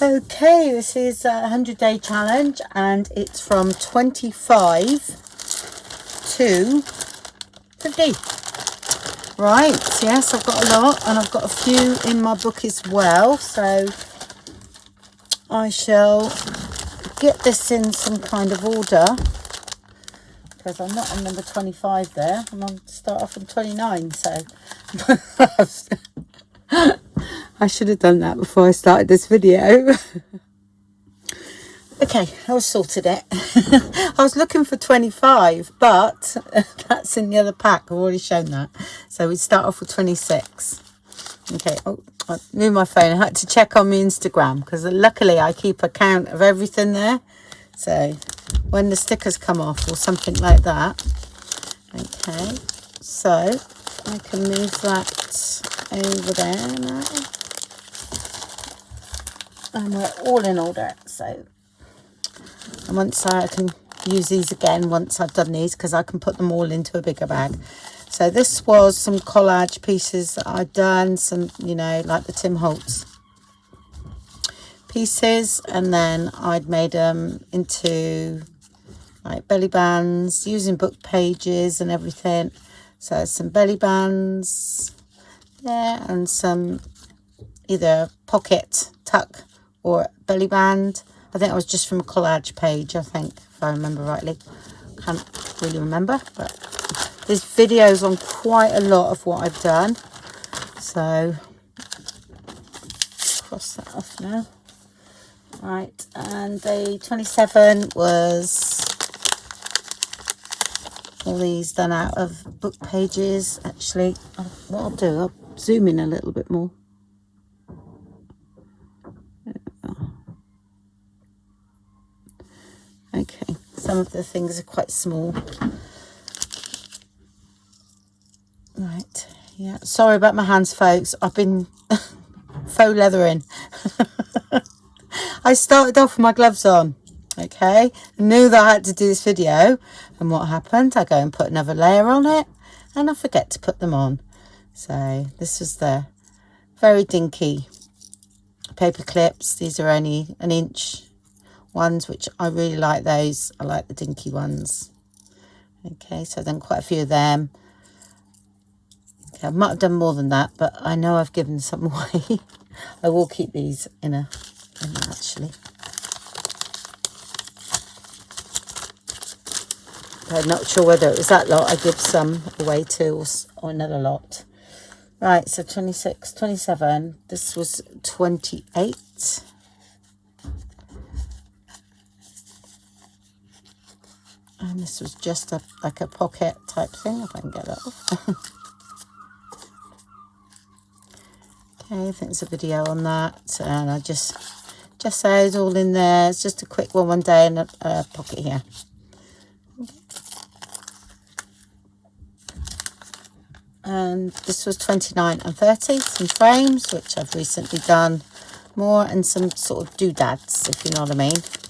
Okay, this is a 100 day challenge and it's from 25 to 50. Right, yes, I've got a lot and I've got a few in my book as well. So I shall get this in some kind of order because I'm not on number 25 there. I'm on start off on 29, so I should have done that before I started this video. okay, I was sorted it. I was looking for 25, but that's in the other pack. I've already shown that. So we start off with 26. Okay, oh, I moved my phone. I had to check on my Instagram because luckily I keep a count of everything there. So when the stickers come off or something like that. Okay, so I can move that over there now and we're all in order so. And once I can use these again once I've done these because I can put them all into a bigger bag. So this was some collage pieces that I'd done some you know like the Tim Holtz pieces and then I'd made them into like belly bands using book pages and everything. So some belly bands yeah and some either pocket tuck or belly band. I think it was just from a collage page, I think, if I remember rightly. Can't really remember, but there's videos on quite a lot of what I've done. So, cross that off now. Right, and day 27 was all these done out of book pages. Actually, what I'll do, I'll zoom in a little bit more. Some of the things are quite small. Right, yeah, sorry about my hands, folks. I've been faux leathering. I started off with my gloves on, okay? Knew that I had to do this video. And what happened? I go and put another layer on it and I forget to put them on. So this is the very dinky paper clips. These are only an inch ones, which I really like those. I like the dinky ones. Okay, so then quite a few of them. Okay, I might have done more than that, but I know I've given some away. I will keep these in a, in a actually. I'm not sure whether it was that lot I give some away to or, or another lot. Right, so 26, 27. This was 28. And this was just a like a pocket type thing if I can get it off. Okay I think there's a video on that. And I just just said all in there. It's just a quick one one day in a, a pocket here. And this was 29 and 30 some frames which I've recently done more and some sort of doodads if you know what I mean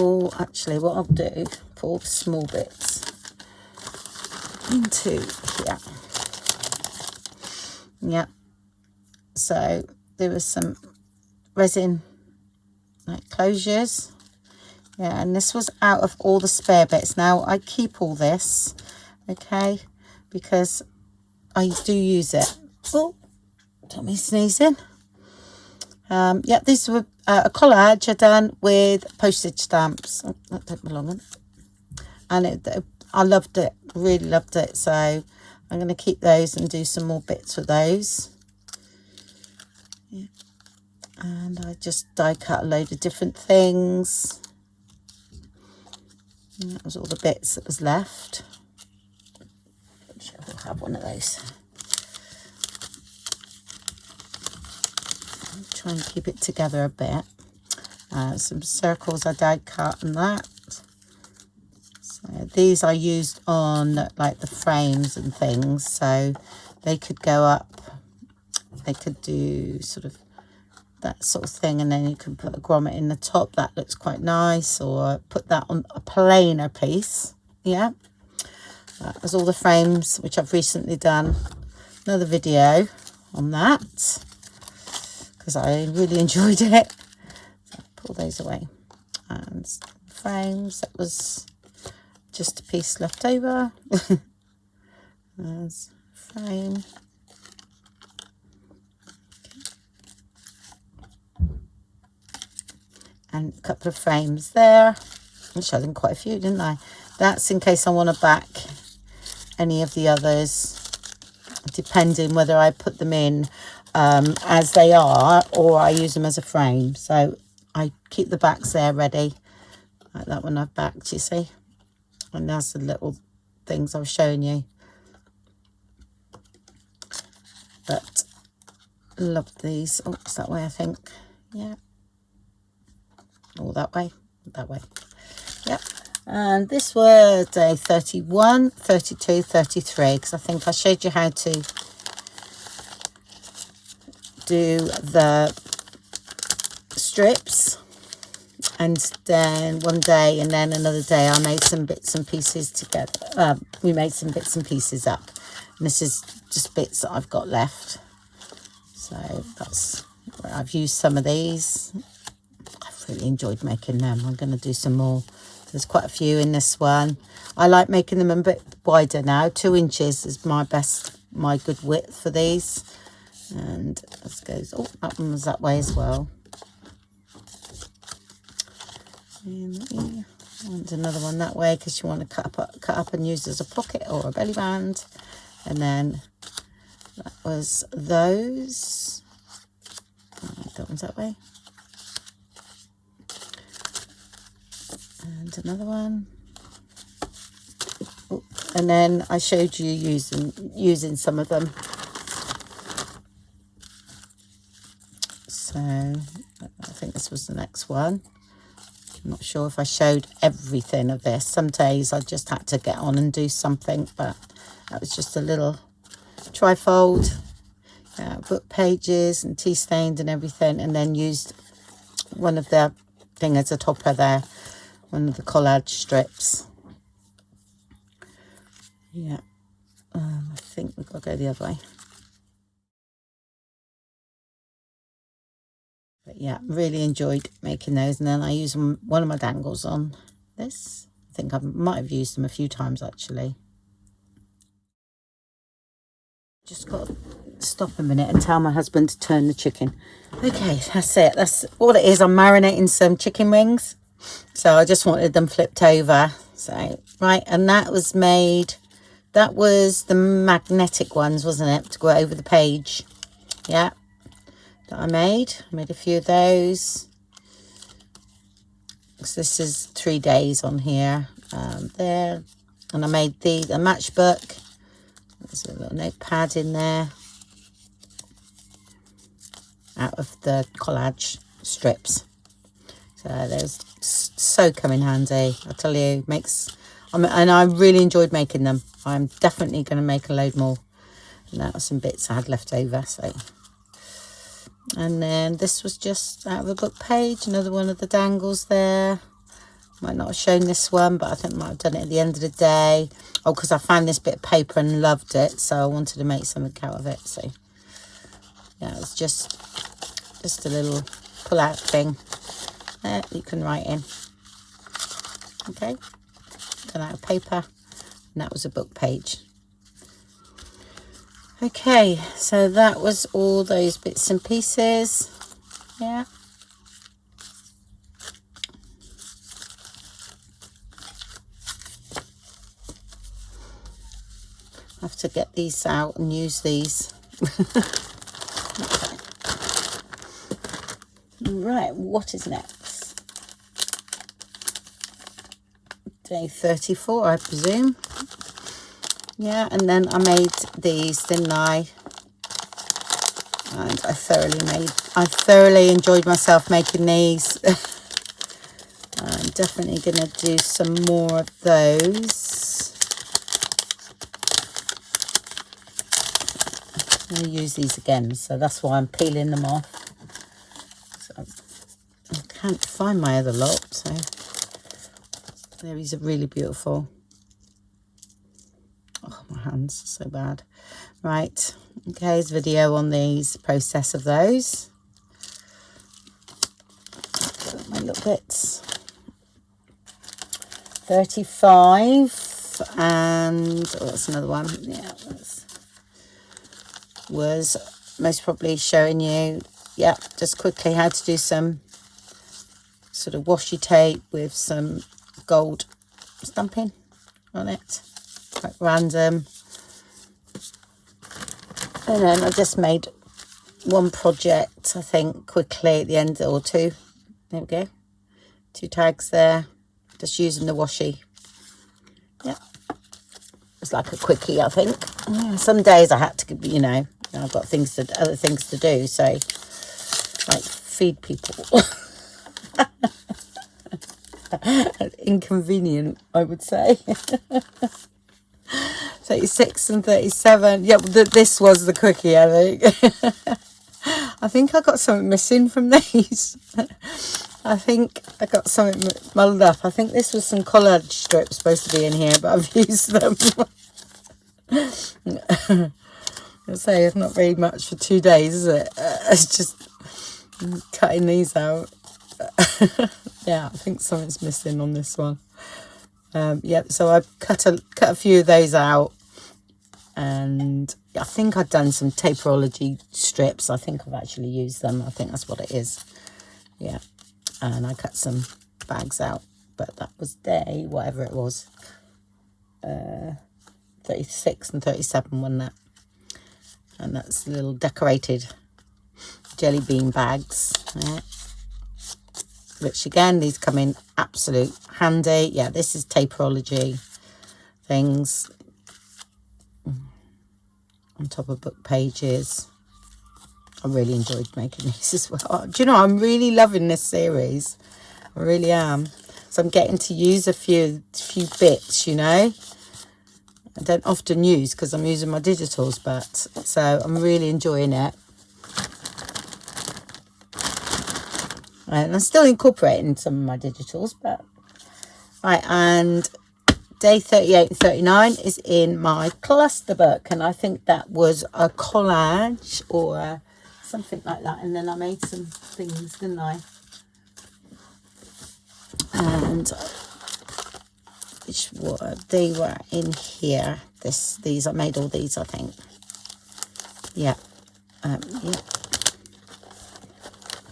all actually what I'll do put all the small bits into here. Yeah. So there was some resin like closures. Yeah and this was out of all the spare bits. Now I keep all this okay because I do use it. Oh Tommy sneezing. Um yeah these were uh, a collage I done with postage stamps. Oh, that don't belong And it, I loved it, really loved it. So I'm going to keep those and do some more bits with those. Yeah. And I just die cut a load of different things. And that was all the bits that was left. I'm sure we'll have one of those. Try and keep it together a bit. Uh, some circles I die cut and that. So these I used on like the frames and things, so they could go up. They could do sort of that sort of thing, and then you can put a grommet in the top. That looks quite nice, or put that on a plainer piece. Yeah, that was all the frames which I've recently done. Another video on that because I really enjoyed it. So pull those away. And frames, that was just a piece left over. There's frame. And a couple of frames there. I showed them quite a few, didn't I? That's in case I want to back any of the others, depending whether I put them in um, as they are or I use them as a frame. So I keep the backs there ready. Like that one I've backed, you see? And that's the little things I was showing you. But love these. Oh, it's that way, I think. Yeah. All that way. That way. Yep. And this was day 31, 32, 33. Because I think I showed you how to do the strips and then one day and then another day I made some bits and pieces together um, we made some bits and pieces up. And this is just bits that I've got left. So that's where I've used some of these. I've really enjoyed making them. I'm going to do some more. There's quite a few in this one. I like making them a bit wider now. Two inches is my best my good width for these and this goes oh that one was that way as well and another one that way because you want to cut up, cut up and use as a pocket or a belly band. And then that was those. that one's that way. And another one. Oh, and then I showed you using using some of them. So I think this was the next one. I'm not sure if I showed everything of this. Some days I just had to get on and do something, but that was just a little trifold, uh, book pages and tea stained and everything, and then used one of the thing as a topper there, one of the collage strips. Yeah, um, I think we've got to go the other way. But yeah, really enjoyed making those. And then I use one of my dangles on this. I think I might have used them a few times actually. Just got to stop a minute and tell my husband to turn the chicken. Okay, that's it. That's all it is. I'm marinating some chicken wings. So I just wanted them flipped over. So, right, and that was made, that was the magnetic ones, wasn't it? To go over the page. Yeah, that I made. I made a few of those. So this is three days on here. Um, there. And I made the, the matchbook. There's a little notepad in there. Out of the collage strips. So there's so come in handy. I tell you, makes... And I really enjoyed making them. I'm definitely going to make a load more. And that was some bits I had left over. So and then this was just out of a book page another one of the dangles there. Might not have shown this one but I think I might have done it at the end of the day. Oh because I found this bit of paper and loved it so I wanted to make something out of it so. Yeah it's just just a little pull out thing. There you can write in. Okay. Done out of paper and that was a book page Okay, so that was all those bits and pieces. Yeah. Have to get these out and use these. right, what is next? Day 34, I presume yeah and then I made these didn't I? And I thoroughly made I thoroughly enjoyed myself making these. I'm definitely gonna do some more of those. I'm to use these again so that's why I'm peeling them off. So I can't find my other lot so there is a really beautiful hands so bad right okay video on these process of those My little bits. 35 and oh, that's another one. Yeah, that's, was most probably showing you, yeah, just quickly how to do some sort of washi tape with some gold stamping on it, quite random. And then I just made one project, I think, quickly at the end, or two. There we go. Two tags there. Just using the washi. Yeah. It's like a quickie, I think. Yeah, some days I had to, you know, I've got things to, other things to do, so, like, feed people. Inconvenient, I would say. 36 and 37. Yep, th this was the cookie, I think. I think I got something missing from these. I think I got something muddled up. I think this was some collage strips supposed to be in here, but I've used them. I'll say it's not very much for two days, is it? Uh, it's just cutting these out. yeah, I think something's missing on this one. Um, yeah, so I cut a cut a few of those out and I think I've done some taperology strips. I think I've actually used them. I think that's what it is. Yeah. And I cut some bags out, but that was day, whatever it was. Uh, 36 and 37 one that. And that's little decorated jelly bean bags. Yeah. Which again, these come in absolute handy. Yeah, this is taperology things on top of book pages. I really enjoyed making these as well. Do you know, I'm really loving this series. I really am. So I'm getting to use a few few bits, you know. I don't often use because I'm using my digitals, but so I'm really enjoying it. And I'm still incorporating some of my digitals, but right, and day 38 and 39 is in my cluster book and I think that was a collage or something like that and then I made some things didn't I? And which were they were in here this these I made all these I think. Yeah um, yeah.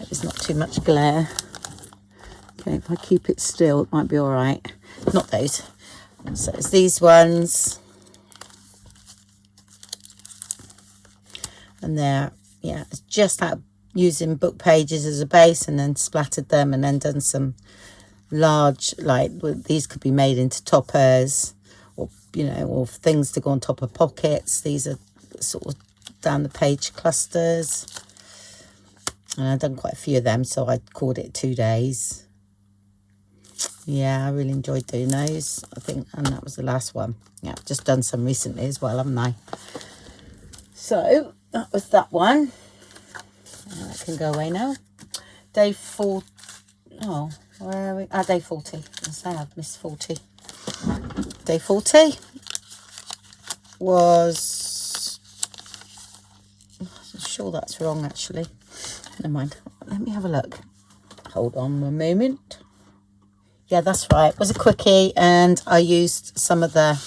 It's not too much glare. Okay if I keep it still it might be all right. Not those so it's these ones. And they're, yeah, it's just that using book pages as a base and then splattered them and then done some large, like, well, these could be made into toppers or, you know, or things to go on top of pockets. These are sort of down the page clusters. And I've done quite a few of them, so I called it two days yeah i really enjoyed doing those i think and that was the last one. Yeah i've just done some recently as well haven't i? So that was that one. That can go away now. Day four oh where are we? Ah day 40 i say i've missed 40 day 40 was i'm sure that's wrong actually. Never mind. Let me have a look. Hold on a moment yeah that's right. It was a quickie and i used some of the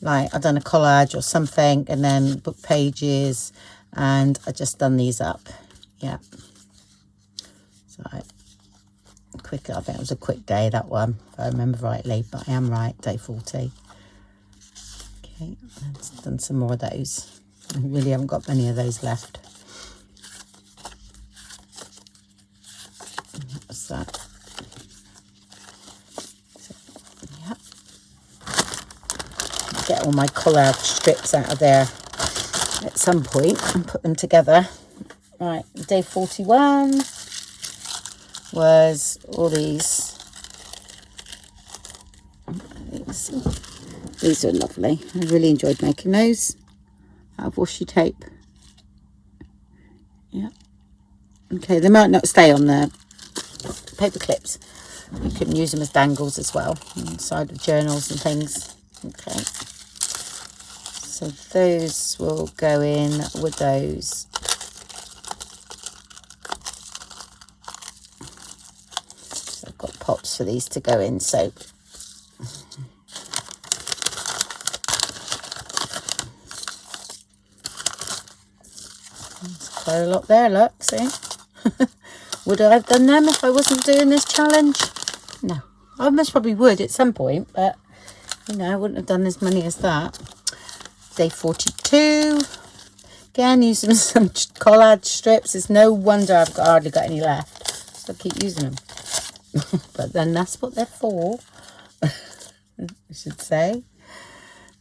like i done a collage or something and then book pages and i just done these up. Yeah. So quick i think it was a quick day that one if i remember rightly but i am right day 40 okay I've done some more of those. I really haven't got many of those left What's that get all my collage strips out of there at some point and put them together. Right, day 41 was all these. These are lovely. I really enjoyed making those out of washi tape. Yeah. Okay, they might not stay on the paper clips. You can use them as dangles as well inside of journals and things. Okay. So those will go in with those. So I've got pots for these to go in. So quite a lot there, look, see? would I have done them if I wasn't doing this challenge? No. I most probably would at some point, but, you know, I wouldn't have done as many as that. Day 42. Again, using some collage strips. It's no wonder I've got, hardly got any left. So I keep using them. but then that's what they're for, I should say.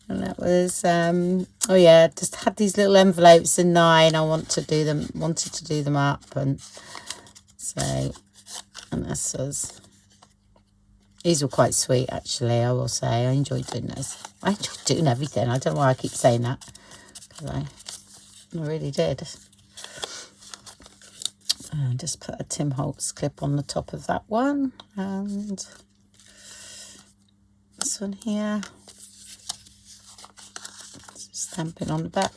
And that was, um, oh yeah, just had these little envelopes in nine. I want to do them, wanted to do them up. And so, and this was, these were quite sweet, actually, I will say. I enjoyed doing this. I enjoyed doing everything. I don't know why I keep saying that. Because I, I really did. And just put a Tim Holtz clip on the top of that one. And this one here. Stamping on the back.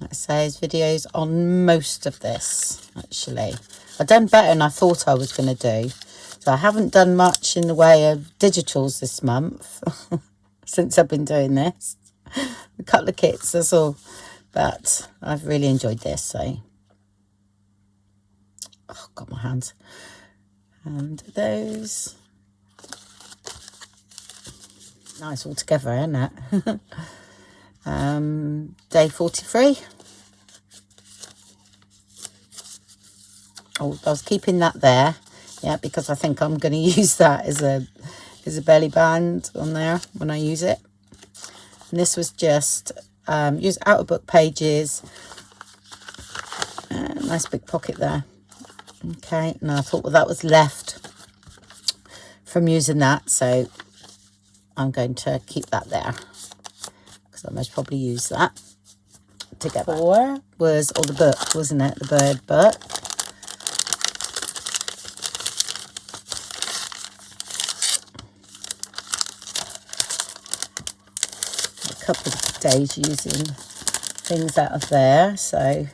Like I say, videos on most of this, actually. I've done better than I thought I was going to do. I haven't done much in the way of digitals this month since I've been doing this. A couple of kits, that's all. But I've really enjoyed this, so. Oh, got my hands. And those. Nice all together, isn't it? um, day 43. Oh, I was keeping that there yeah because I think I'm going to use that as a as a belly band on there when I use it. And this was just um, use outer book pages. Uh, nice big pocket there. Okay and I thought well that was left from using that so I'm going to keep that there. Because I most probably use that together was all the book wasn't it? The bird book couple of days using things out of there. So,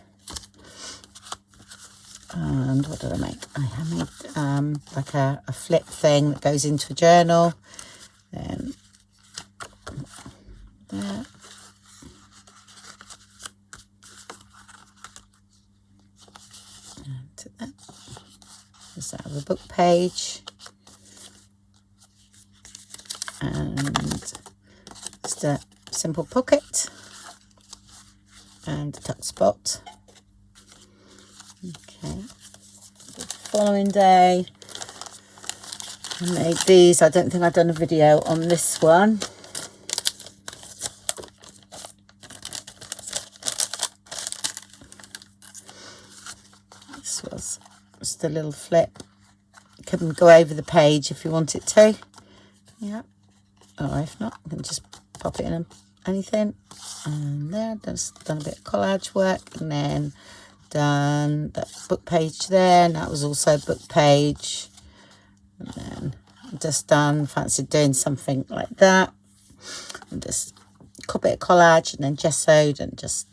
and what did I make? I made um, like a, a flip thing that goes into a journal. Then. And that. Just out of a book page. And just simple pocket and tuck spot. Okay. The following day, I made these. I don't think I've done a video on this one. This was just a little flip. You can go over the page if you want it to. Yeah. Or if not, you can just pop it in a anything. And there just done a bit of collage work and then done that book page there and that was also book page. And then just done fancy doing something like that. And just a bit of collage and then gessoed and just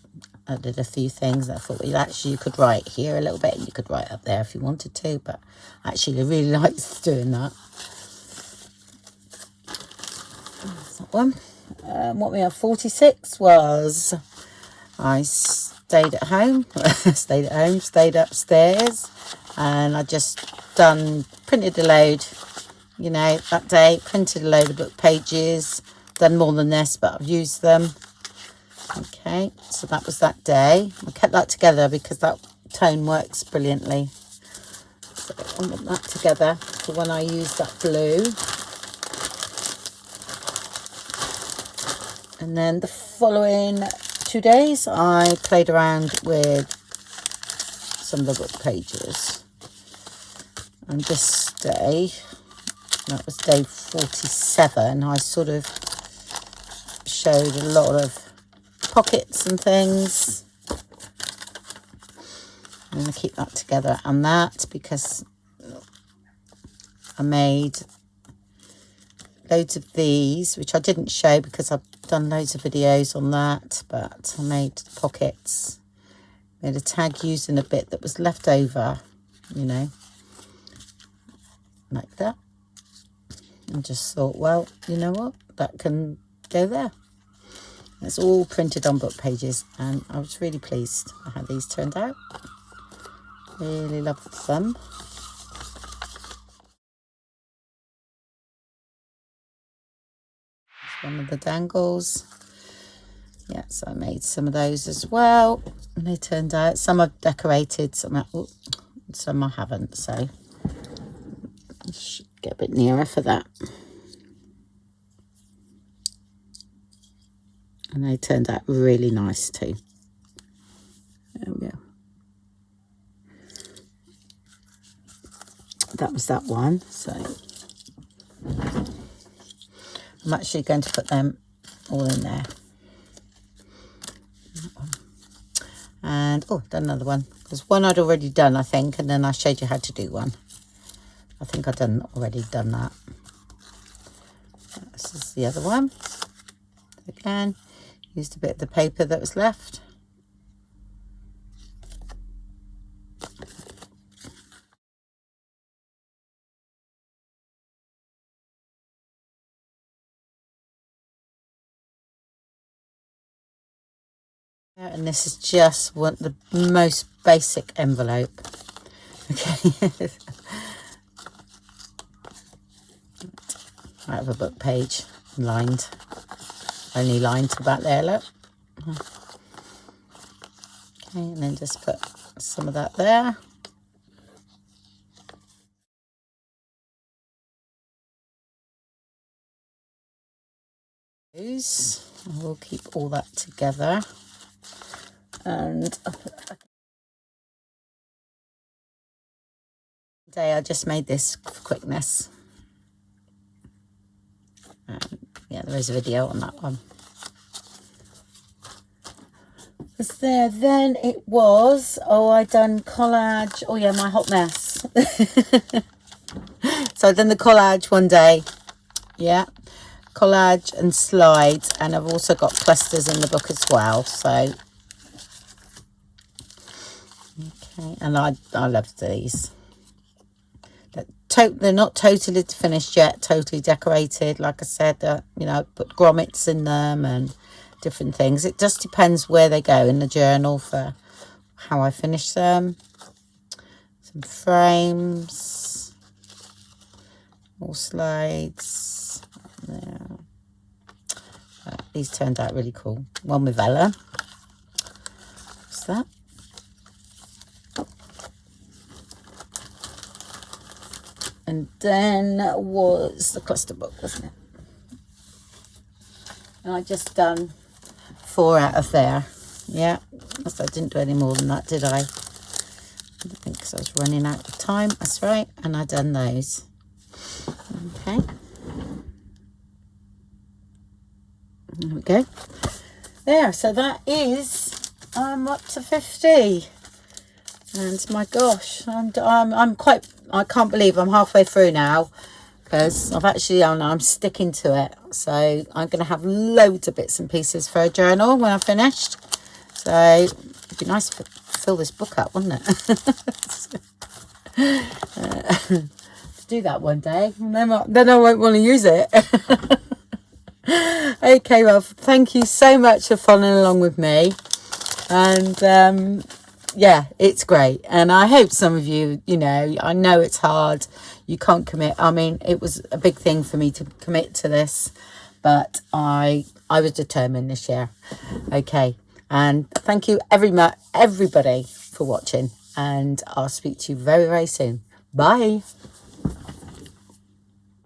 added a few things. I thought well actually you could write here a little bit and you could write up there if you wanted to but actually I really liked doing that. That one um, what we have 46 was I stayed at home stayed at home stayed upstairs and I just done printed a load you know that day printed a load of book pages done more than this but I've used them. Okay so that was that day. I kept that together because that tone works brilliantly. So I want that together for when I use that blue and then the following two days I played around with some of the book pages. And this day that was day 47 I sort of showed a lot of pockets and things. I'm going to keep that together and that because I made loads of these which I didn't show because I've done loads of videos on that, but I made pockets. Made a tag using a bit that was left over, you know. like that and just thought well you know what that can go there it's all printed on book pages and I was really pleased how these turned out really loved them one of the dangles. Yeah so I made some of those as well and they turned out some I've decorated some I, some I haven't so should get a bit nearer for that. And they turned out really nice too. There we go. That was that one so I'm actually going to put them all in there. And, oh, done another one. There's one I'd already done, I think, and then I showed you how to do one. I think I've done already done that. This is the other one. Again, used a bit of the paper that was left. And this is just what the most basic envelope. Okay. Out of a book page lined. Only lined to back there look. Okay and then just put some of that there. We'll keep all that together and today I just made this for quickness. Um, yeah, there is a video on that one. Was there then? It was. Oh I done collage. Oh yeah my hot mess. So I done the collage one day. Yeah. Collage and slides. And I've also got clusters in the book as well. So And I, I love these. They're, they're not totally finished yet, totally decorated. Like I said, uh, you know, put grommets in them and different things. It just depends where they go in the journal for how I finish them. Some frames, more slides. Yeah. Uh, these turned out really cool. One with Ella. What's that? And then was the cluster book wasn't it? And I just done four out of there. Yeah. I didn't do any more than that did I? I think because I was running out of time. That's right. And I done those. Okay. There we go. There. So that is I'm up to 50 and my gosh I'm, I'm, I'm quite I can't believe I'm halfway through now because I've actually I'm, I'm sticking to it. So I'm going to have loads of bits and pieces for a journal when I'm finished. So it'd be nice to fill this book up wouldn't it? Uh, do that one day. Then I, then I won't want to use it. Okay well thank you so much for following along with me. And um, yeah, it's great. And I hope some of you, you know, I know it's hard. You can't commit. I mean, it was a big thing for me to commit to this, but I I was determined this year. Okay. And thank you every everybody for watching. And I'll speak to you very, very soon. Bye.